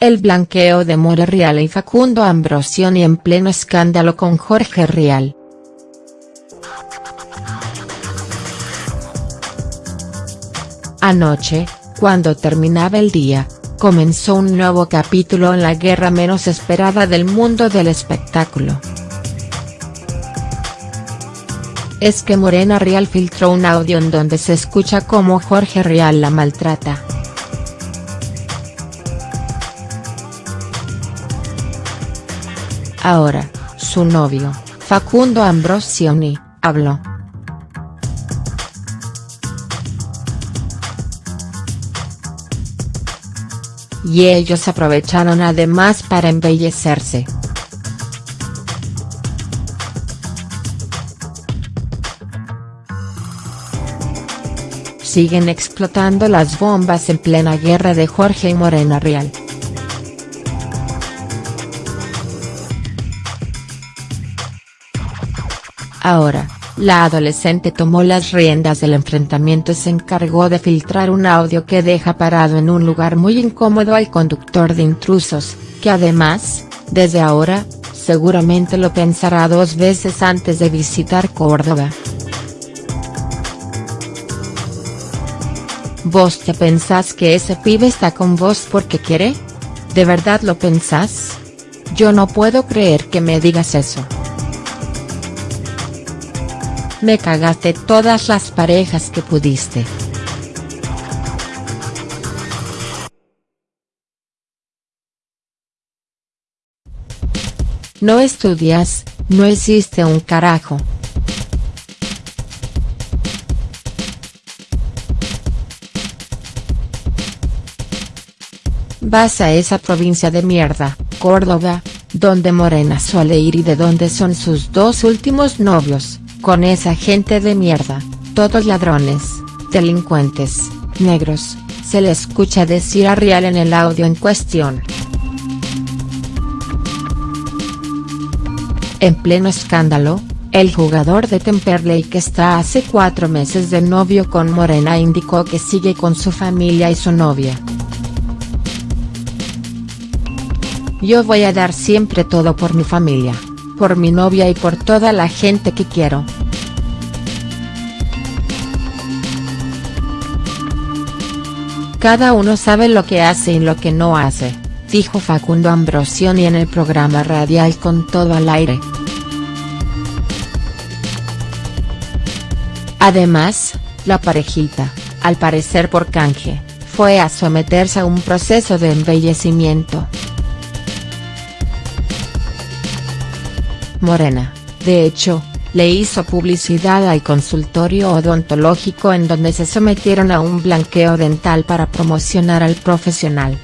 El blanqueo de More Real y Facundo Ambrosioni en pleno escándalo con Jorge Rial. Anoche, cuando terminaba el día, comenzó un nuevo capítulo en la guerra menos esperada del mundo del espectáculo. Es que Morena Rial filtró un audio en donde se escucha cómo Jorge Rial la maltrata. Ahora, su novio, Facundo Ambrosioni, habló. Y ellos aprovecharon además para embellecerse. Siguen explotando las bombas en plena guerra de Jorge y Morena Real. Ahora, la adolescente tomó las riendas del enfrentamiento y se encargó de filtrar un audio que deja parado en un lugar muy incómodo al conductor de intrusos, que además, desde ahora, seguramente lo pensará dos veces antes de visitar Córdoba. ¿Vos te pensás que ese pibe está con vos porque quiere? ¿De verdad lo pensás? Yo no puedo creer que me digas eso. Me cagaste todas las parejas que pudiste. No estudias, no existe un carajo. Vas a esa provincia de mierda, Córdoba, donde Morena suele ir y de donde son sus dos últimos novios, con esa gente de mierda, todos ladrones, delincuentes, negros, se le escucha decir a Rial en el audio en cuestión. En pleno escándalo, el jugador de Temperley que está hace cuatro meses de novio con Morena indicó que sigue con su familia y su novia. Yo voy a dar siempre todo por mi familia por mi novia y por toda la gente que quiero. Cada uno sabe lo que hace y lo que no hace, dijo Facundo Ambrosioni en el programa radial Con Todo al Aire. Además, la parejita, al parecer por canje, fue a someterse a un proceso de embellecimiento. Morena, de hecho, le hizo publicidad al consultorio odontológico en donde se sometieron a un blanqueo dental para promocionar al profesional.